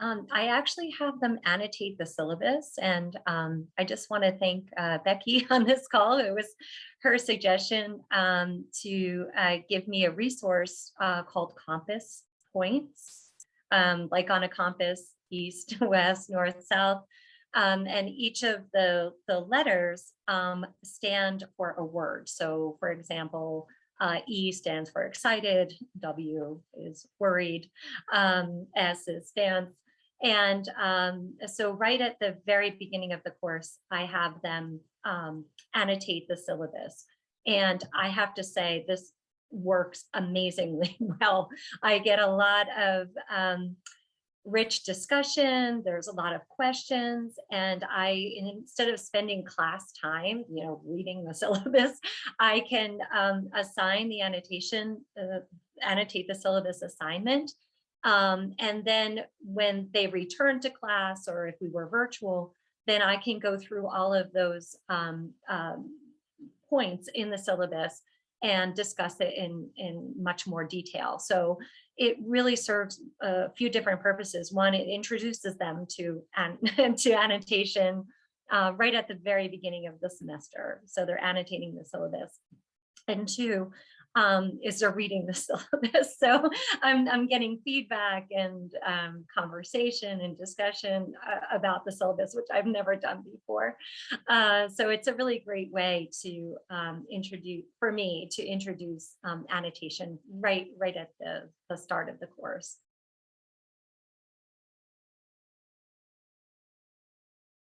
Um, I actually have them annotate the syllabus and um, I just want to thank uh, Becky on this call. It was her suggestion um, to uh, give me a resource uh, called Compass Points, um, like on a compass, east, west, north, south. Um, and each of the, the letters um, stand for a word. So for example, uh, E stands for excited, W is worried, um, S is stance. And um, so right at the very beginning of the course, I have them um, annotate the syllabus. And I have to say this works amazingly well. I get a lot of um, rich discussion. There's a lot of questions and I, instead of spending class time, you know, reading the syllabus, I can um, assign the annotation, uh, annotate the syllabus assignment. Um, and then when they return to class or if we were virtual, then I can go through all of those um, um, points in the syllabus and discuss it in, in much more detail. So it really serves a few different purposes. One, it introduces them to, an, to annotation uh, right at the very beginning of the semester. So they're annotating the syllabus. And two, um, is they're reading the syllabus. So I'm, I'm getting feedback and um, conversation and discussion uh, about the syllabus, which I've never done before. Uh, so it's a really great way to um, introduce, for me, to introduce um, annotation right, right at the, the start of the course.